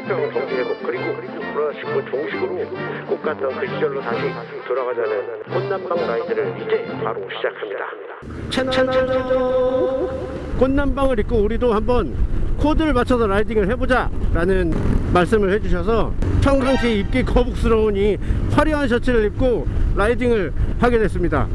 세계병 정리회복 그리고 코로나19 종식으로 꼭 갔던 그 시절로 다시 돌아가자는 꽃남방 라이드를 이제 바로 시작합니다. 채널 꽃남방을 입고 우리도 한번 코드를 맞춰서 라이딩을 해보자 라는 말씀을 해주셔서 평상시 입기 거북스러운 이 화려한 셔츠를 입고 라이딩을 하게 됐습니다.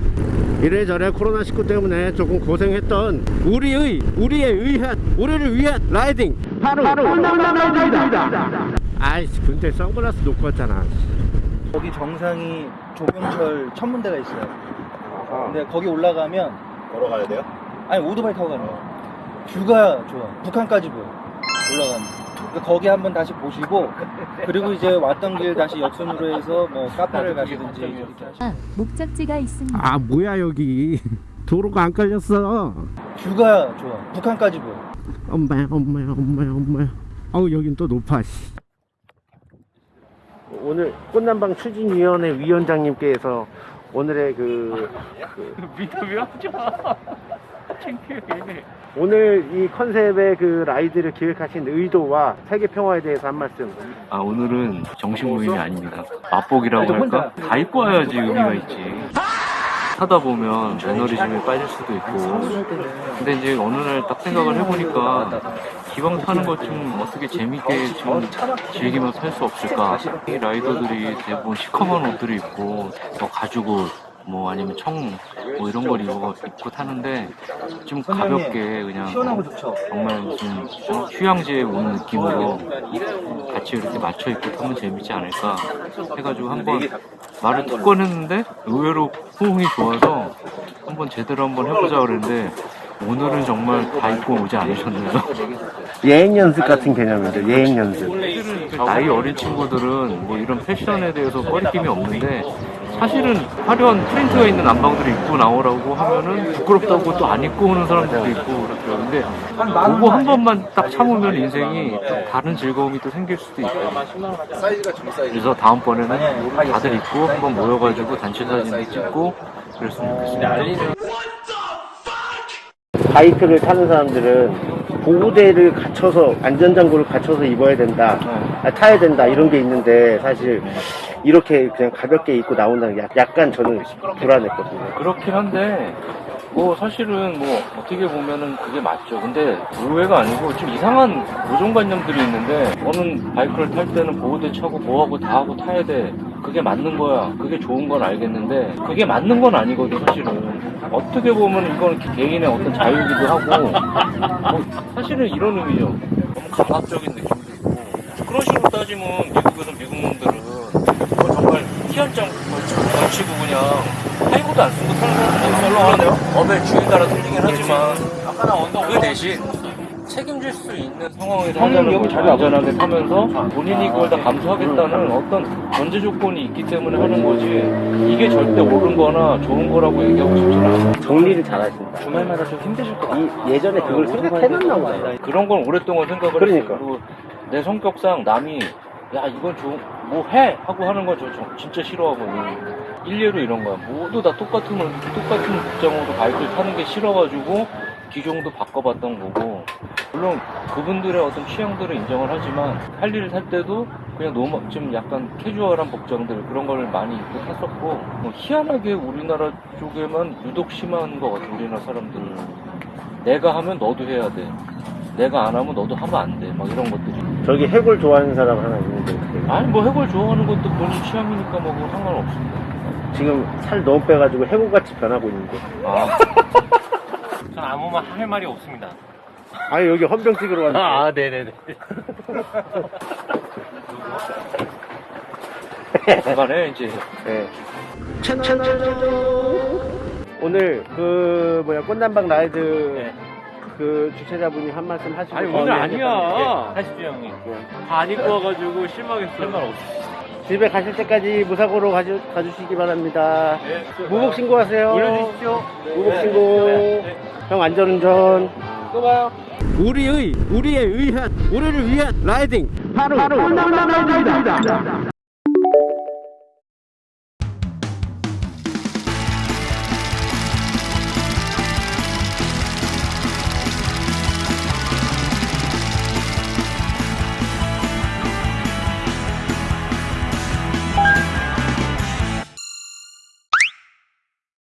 이래저래 코로나19 때문에 조금 고생했던 우리의 우리의 의한 우리를 위한 라이딩. 바로 꽃남방 라이딩이다. 아이씨 근데 선글라스 놓고 왔잖아. 거기 정상이 조경철 천문대가 있어요. 근데 거기 올라가면 걸어가야 돼요? 아니 오토바이 타고 가는 거야. 뷰가 좋아. 북한까지 보여. 올라가면. 그러니까 거기 한번 다시 보시고 그리고 이제 왔던 길 다시 역순으로 해서 뭐 카페를 가시든지 이렇게 하시고 아, 목적지가 있습니다. 아 뭐야 여기 도로가 안 깔렸어 뷰가 좋아. 북한까지 보여. 엄마야 엄마야 엄마야 엄마야 아우 여긴 또 높아 씨. 오늘 꽃남방 추진위원회 위원장님께서 오늘의 그, 인터뷰하지 마. 창피해. 오늘 이 컨셉의 그 라이드를 기획하신 의도와 세계 평화에 대해서 한 말씀 아 오늘은 정식 모임이 아닙니다. 맛보기라고 할까? 다 입고 와야지 의미가 있지. 하다 보면 매너리즘에 빠질 수도 있고. 근데 이제 어느 날 딱 생각을 해보니까 기왕 타는 것 좀 어떻게 재밌게 좀 즐기면서 할 수 없을까? 이 라이더들이 대부분 시커먼 옷들을 입고 뭐 가죽 옷 뭐 아니면 청 뭐 이런 걸 입고, 입고 타는데 좀 가볍게 그냥. 정말 무슨 어, 휴양지에 온 느낌으로 같이 이렇게 맞춰 입고 타면 재밌지 않을까 해가지고 한번 말을 툭 꺼냈는데 의외로 호응이 좋아서 한번 제대로 한번 해보자 그랬는데 오늘은 정말 다 입고 오지 않으셨네요. 예행 연습 같은 개념이죠 예행 연습 나이 어린 친구들은 뭐 이런 패션에 대해서 꺼리낌이 없는데 사실은 화려한 프린트가 있는 안방들을 입고 나오라고 하면은 부끄럽다고 또 안 입고 오는 사람들도 있고 그렇더라고요. 근데 그거 한 번만 딱 참으면 인생이 또 다른 즐거움이 또 생길 수도 있고. 그래서 다음번에는 다들 입고 한번 모여가지고 단체 사진도 찍고 그랬으면 좋겠습니다. 바이크를 타는 사람들은 보호대를 갖춰서 안전장구를 갖춰서 입어야 된다 아, 타야 된다 이런 게 있는데 사실 이렇게 그냥 가볍게 입고 나온다는 게 약- 약간 저는 불안했거든요 그렇긴 한데 뭐 사실은 뭐 어떻게 보면은 그게 맞죠. 근데 의외가 아니고 좀 이상한 고정관념들이 있는데 너는 바이크를 탈 때는 보호대 차고 뭐하고 다 하고 타야 돼. 그게 맞는 거야. 그게 좋은 건 알겠는데 그게 맞는 건 아니거든 사실은. 어떻게 보면 이거는 개인의 어떤 자유이기도 하고 뭐 사실은 이런 의미죠. 너무 강압적인 느낌도 있고 그런 식으로 따지면 미국에서 미국 놈들은 뭐 정말 희한장 걸치고 그냥 하이브도 안 쓰고 타는 사람들도 썰렁하네요. 업의 주에 따라 틀리긴 하지만 그 대신 책임질 수 있는 상황에서 형님, 여기 하자는 자리 걸 안전하게 타면서 본인이 그걸 다 감수하겠다는 어떤 전제 조건이 있기 때문에 하는 거지 이게 절대 옳은 거나 좋은 거라고 얘기하고 싶지는 않아요. 정리를 잘 하신다 주말마다 좀 힘드실 것 같아요. 이 예전에 그걸 생각해놨나 보다 그런 건 오랫동안 생각을 그러니까. 했어요. 그리고 내 성격상 남이 야 이건 좀뭐 해 하고 하는 거저 진짜 싫어하거든요. 일례로 이런 거야. 모두 다 똑같은 걸 똑같은 복장으로 바이크를 타는 게 싫어가지고 기종도 바꿔봤던 거고 물론 그분들의 어떤 취향들을 인정을 하지만 할 일을 탈 때도 그냥 너무 좀 약간 캐주얼한 복장들 그런 걸 많이 입고 탔었고 뭐 희한하게 우리나라 쪽에만 유독 심한 것 같아 우리나라 사람들은 내가 하면 너도 해야 돼 내가 안 하면 너도 하면 안 돼 막 이런 것들이 저기 해골 좋아하는 사람 하나 있는데 아니 뭐 해골 좋아하는 것도 본인 취향이니까 뭐 그거 상관없습니다 지금 살 너무 빼가지고 해골같이 변하고 있는데 아 전 아무 말 할 말이 없습니다. 아니 여기 헌병 찍으러 왔는데 아, 네네네. 중간에 이제 네. 오늘 그 뭐야 꽃남방 라이드 네. 그 주최자분이 한 말씀 하시고 아니, 오늘 아니야. 하십시오 형님 다안 입고 와가지고 실망했어. 실망 없어. 집에 가실 때까지 무사고로 가주, 가주시기 바랍니다. 무복 신고하세요. 올려주십시오. 무복 신고. 형 안전운전. 또 봐요. 우리의 우리의 의한 우리를 위한 라이딩 바로, 바로 라이딩이다.